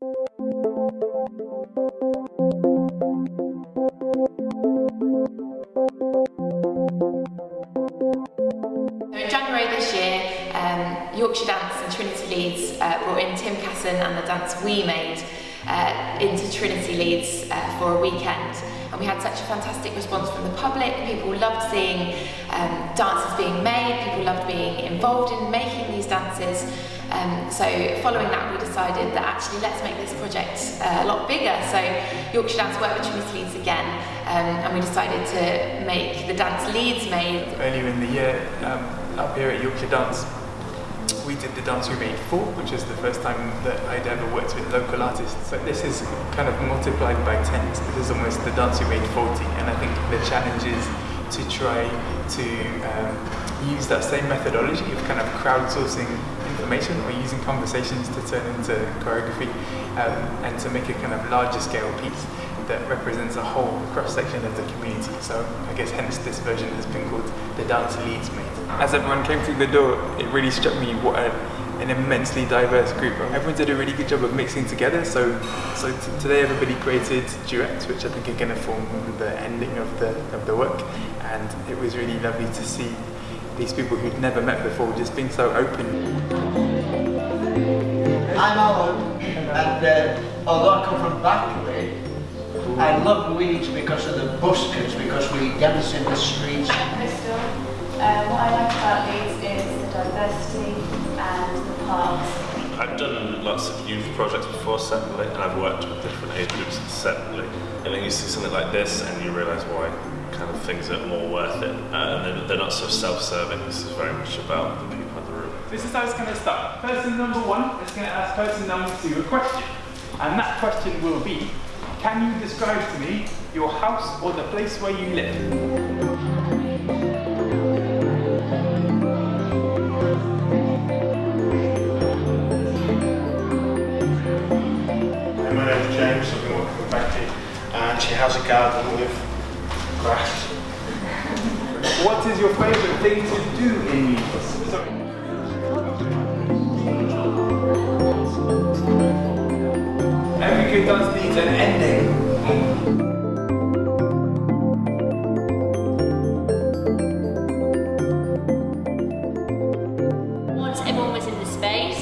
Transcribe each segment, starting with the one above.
In January this year, um, Yorkshire Dance and Trinity Leeds uh, brought in Tim Casson and the dance we made uh, into Trinity Leeds uh, for a weekend. And we had such a fantastic response from the public. People loved seeing um, dances being made, people loved being involved in making these dances. Um, so following that, we decided that actually let's make this project uh, a lot bigger. So Yorkshire Dance worked with Trinity Leeds again, um, and we decided to make the dance Leeds made. Earlier in the year, um, up here at Yorkshire Dance, we did the Dance We Made 4, which is the first time that I'd ever worked with local artists. So this is kind of multiplied by 10. So this is almost the Dance We Made 40. And I think the challenge is to try to um, use that same methodology of kind of crowdsourcing information or using conversations to turn into choreography um, and to make a kind of larger scale piece that represents a whole cross-section of the community. So I guess hence this version has been called the Dance Leeds Made. As everyone came through the door, it really struck me what a, an immensely diverse group. Everyone did a really good job of mixing together. So, so today everybody created duets, which I think are going to form the ending of the of the work. And it was really lovely to see these people who'd never met before just being so open. I'm Alan, and uh, although I come from Backley, I love Leeds because of the buskers, because we dance in the streets. I'm Crystal. Um, what I like about Leeds is the diversity and the parks. I've done lots of youth projects before separately, and I've worked with different age groups separately. And then you see something like this, and you realise why kind of things are more worth it. Uh, and they're, they're not so self-serving. This is very much about the people in the room. This is how it's going to start. Person number one is going to ask person number two a question. And that question will be, can you describe to me your house or the place where you live? My name's James, I've been working with Becky, and she has a garden with grass. What is your favourite thing to do in Leeds? The space,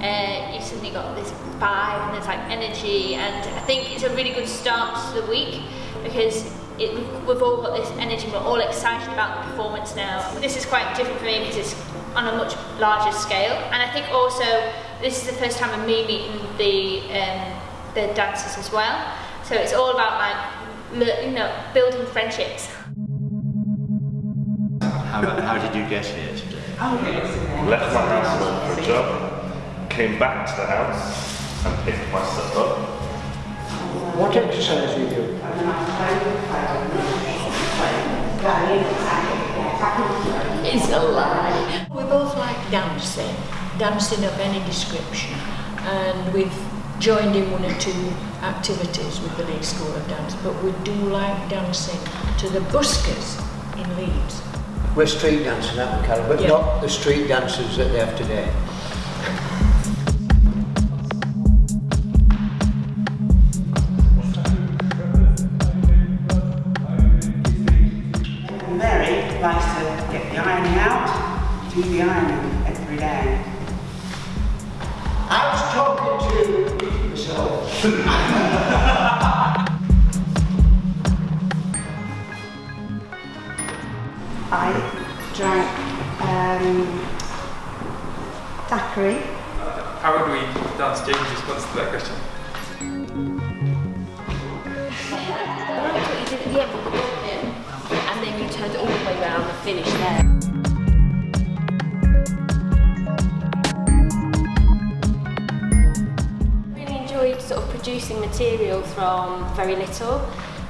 uh, you suddenly got this vibe and there's like energy, and I think it's a really good start to the week because it, we've all got this energy, we're all excited about the performance now. This is quite different for me because it's on a much larger scale, and I think also this is the first time of me meeting the um, the dancers as well. So it's all about like you know building friendships. How, how did you get here today? Left my house and went for a job, came back to the house and picked myself up. What exercise do you do? It's a lie. We both like dancing, dancing of any description, and we've joined in one or two activities with the Leeds School of Dance, but we do like dancing to the buskers in Leeds. We're street dancing, aren't we, Carol? But Yeah. not the street dancers that they have today. Mary likes to get the ironing out, do the ironing daiquiri. How would we dance James' response to that question? That's you did at the end with the ball, and then you turned all the way around and finished there. really enjoyed sort of producing material from very little.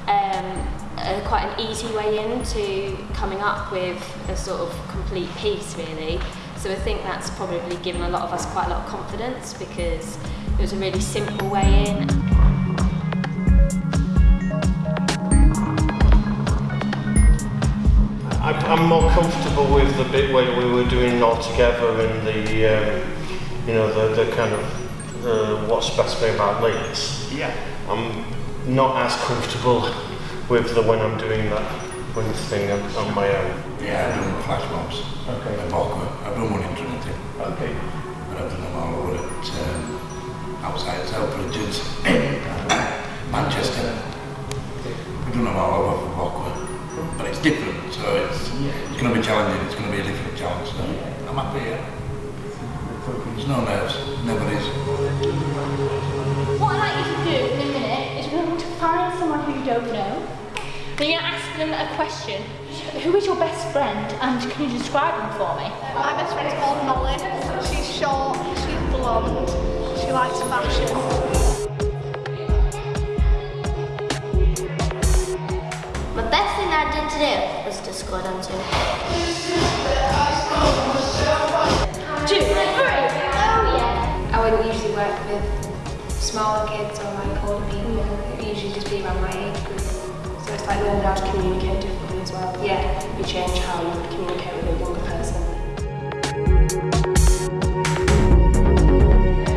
Um, uh, quite an easy way into coming up with a sort of complete piece, really. So I think that's probably given a lot of us quite a lot of confidence because it was a really simple way in. I, I'm more comfortable with the bit where we were doing it all together and the, um, you know, the, the kind of uh, what's best me about Leeds. Yeah. I'm not as comfortable with the when I'm doing that wind thing on, on my own. Yeah, I've done flash mobs. Okay. At Balkwood. I've done one in Trinity. Okay. But I've done them all over at um, outside Selfridges, Manchester. We've done them all over for Balkwood. But it's different, so it's, it's going to be challenging. It's going to be a different challenge. So I'm happy here. There's no nerves. Then you're going ask them a question. Who is your best friend and can you describe them for me? My best friend is called Molly. She's short, she's blonde, she likes fashion. My best thing I did today was disco dancing. Two, three. Oh yeah. I wouldn't usually work with smaller kids or like older people. It would usually just be around my age group. So it's like learning how to communicate differently as well. Yeah. You change how you would communicate with a younger person.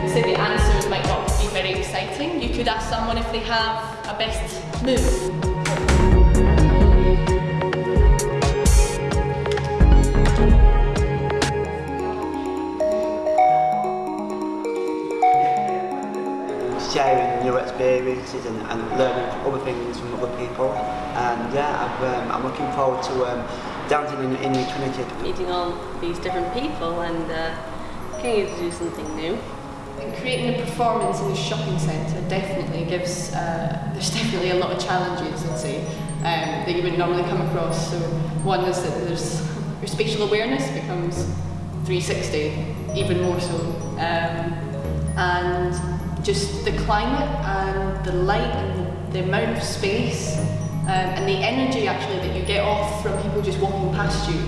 So the answers might not be very exciting. You could ask someone if they have a best move. sharing new experiences and, and learning other things from other people. And yeah, I've, um, I'm looking forward to um, dancing in, in Trinity. Meeting all these different people and uh, getting to do something new. And creating a performance in a shopping centre definitely gives, uh, there's definitely a lot of challenges, I'd say, um, that you would normally come across. So one is that there's, your spatial awareness becomes 360, even more so. Um, and just the climate and the light and the, the amount of space um, and the energy actually that you get off from people just walking past you.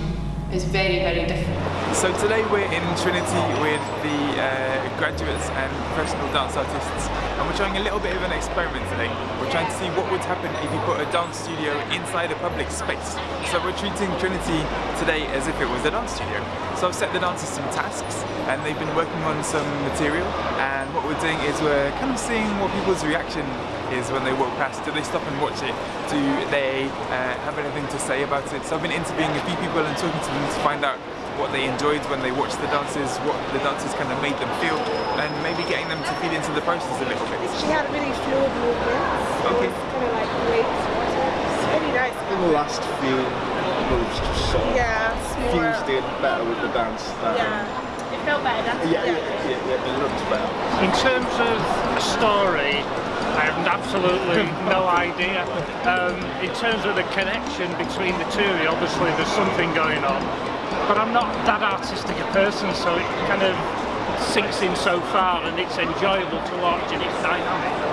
Is very, very different. So today we're in Trinity with the uh, graduates and professional dance artists and we're trying a little bit of an experiment today. We're trying to see what would happen if you put a dance studio inside a public space. So we're treating Trinity today as if it was a dance studio. So I've set the dancers some tasks and they've been working on some material and what we're doing is we're kind of seeing what people's reaction is when they walk past. Do they stop and watch it? Do they uh, have anything to say about it? So I've been interviewing a few people and talking to them to find out what they enjoyed when they watched the dances, what the dances kind of made them feel, and maybe getting them to feed into the process a little bit. She had really fluid movements. Okay. Kind of like great. It's really nice. In the last few moves, just sort of Yeah, it's fused in better with the dance. That, Yeah. It felt better. That's Yeah, yeah, yeah, yeah, it looked better. In terms of a story, I have absolutely no idea. Um, in terms of the connection between the two, obviously there's something going on. But I'm not that artistic a person, so it kind of sinks in so far and it's enjoyable to watch and it's dynamic.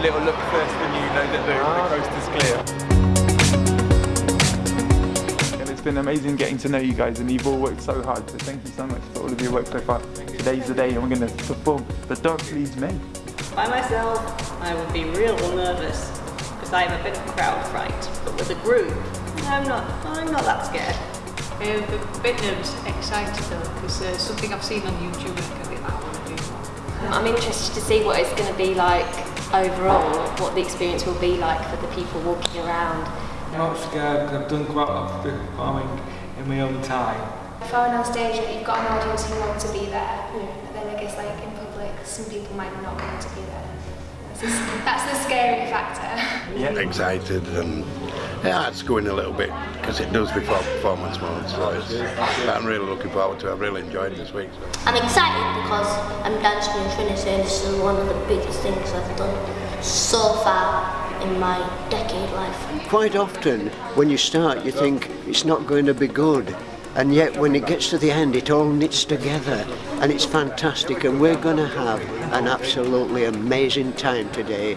A little look first when you know that the, the coast is clear. And it's been amazing getting to know you guys and you've all worked so hard, so thank you so much for all of your work so far. Today's the day and we're going to perform the Dance Leeds Made. By myself, I would be real nervous because I have a bit of crowd fright. But with a group, I'm not. I'm not that scared. I'm a bit nervous, excited though, because uh, something I've seen on YouTube and I think I want to do more. I'm interested to see what it's going to be like overall what the experience will be like for the people walking around. I'm not scared because I've done quite a lot of performing in my own time. If I went on stage, you've got an audience who want to be there. Yeah. But then I guess like in public, some people might not want to be there. That's the, scary factor. Yeah, Excited and yeah, it's going a little bit because it does before performance mode. So it's, but I'm really looking forward to. it. I've really enjoyed this week. So. I'm excited because I'm dancing in Trinity and this is one of the biggest things I've done so far. in my decade life. Quite often, when you start, you think it's not going to be good. And yet, when it gets to the end, it all knits together. And it's fantastic. And we're going to have an absolutely amazing time today.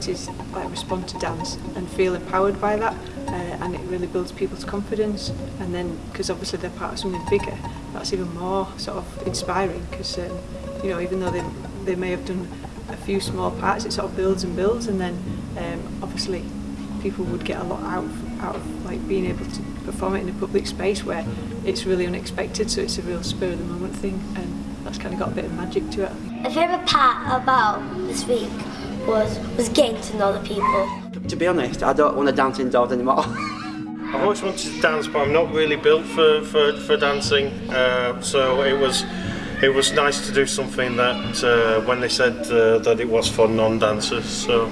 abilities like respond to dance and feel empowered by that uh, and it really builds people's confidence. And then because obviously they're part of something bigger that's even more sort of inspiring because um, you know even though they, they may have done a few small parts it sort of builds and builds. And then um, obviously people would get a lot out of, out of like being able to perform it in a public space where it's really unexpected. So it's a real spur of the moment thing and that's kind of got a bit of magic to it. A favourite part about this week? Was was getting to know the people. To be honest, I don't want to dance indoors anymore. I've always wanted to dance, but I'm not really built for, for, for dancing. Uh, so it was it was nice to do something that uh, when they said uh, that it was for non-dancers. So,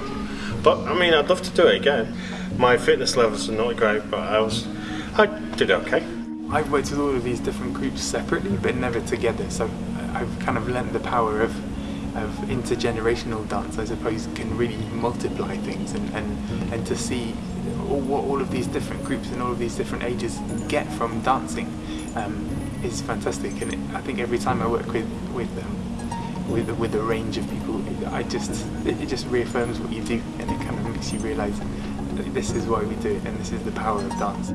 but I mean, I'd love to do it again. My fitness levels are not great, but I was I did okay. I've worked with all of these different groups separately, but never together. So I've kind of learnt the power of of intergenerational dance, I suppose, can really multiply things, and and, and to see all, what all of these different groups and all of these different ages get from dancing um, is fantastic. And it, I think every time I work with with them, with with a range of people, I just it, just reaffirms what you do, and it kind of makes you realise that this is why we do it, and this is the power of dance.